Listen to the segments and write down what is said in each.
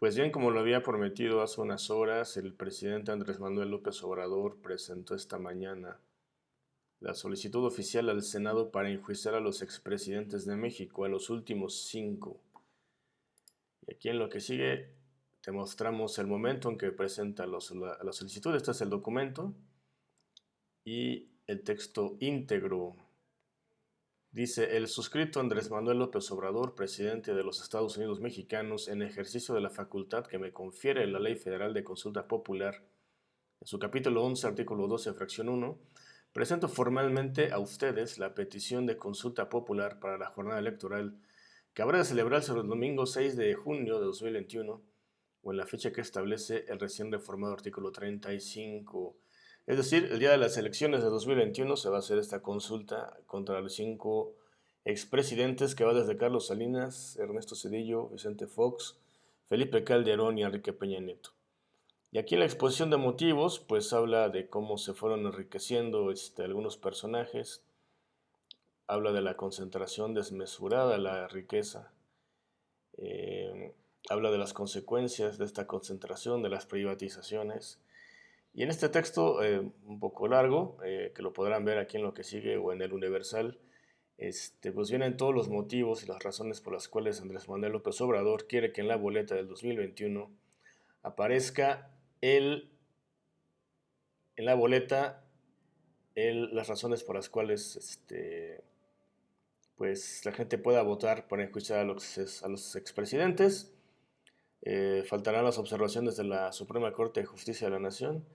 Pues bien, como lo había prometido hace unas horas, el presidente Andrés Manuel López Obrador presentó esta mañana la solicitud oficial al Senado para enjuiciar a los expresidentes de México, a los últimos cinco. Y aquí en lo que sigue te mostramos el momento en que presenta la, solicitud. Este es el documento y el texto íntegro Dice, el suscrito Andrés Manuel López Obrador, presidente de los Estados Unidos mexicanos, en ejercicio de la facultad que me confiere la Ley Federal de Consulta Popular, en su capítulo 11, artículo 12, fracción 1, presento formalmente a ustedes la petición de consulta popular para la jornada electoral que habrá de celebrarse el domingo 6 de junio de 2021 o en la fecha que establece el recién reformado artículo 35 es decir, el día de las elecciones de 2021 se va a hacer esta consulta contra los cinco expresidentes que va desde Carlos Salinas, Ernesto Cedillo, Vicente Fox, Felipe Calderón y Enrique Peña Nieto. Y aquí en la exposición de motivos, pues habla de cómo se fueron enriqueciendo este, algunos personajes, habla de la concentración desmesurada de la riqueza, eh, habla de las consecuencias de esta concentración, de las privatizaciones, y en este texto, eh, un poco largo, eh, que lo podrán ver aquí en lo que sigue o en el Universal, este, pues vienen todos los motivos y las razones por las cuales Andrés Manuel López Obrador quiere que en la boleta del 2021 aparezca el, en la boleta las razones por las cuales este, pues, la gente pueda votar para los, a los expresidentes. Eh, faltarán las observaciones de la Suprema Corte de Justicia de la Nación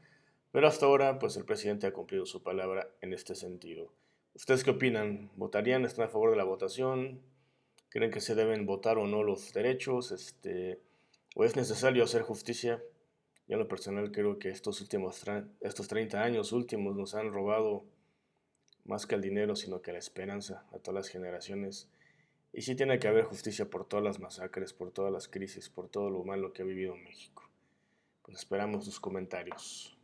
pero hasta ahora, pues el presidente ha cumplido su palabra en este sentido. ¿Ustedes qué opinan? ¿Votarían? ¿Están a favor de la votación? ¿Creen que se deben votar o no los derechos? Este, ¿O es necesario hacer justicia? Yo en lo personal creo que estos últimos estos 30 años últimos nos han robado más que el dinero, sino que la esperanza a todas las generaciones. Y sí tiene que haber justicia por todas las masacres, por todas las crisis, por todo lo malo que ha vivido México. Pues esperamos sus comentarios.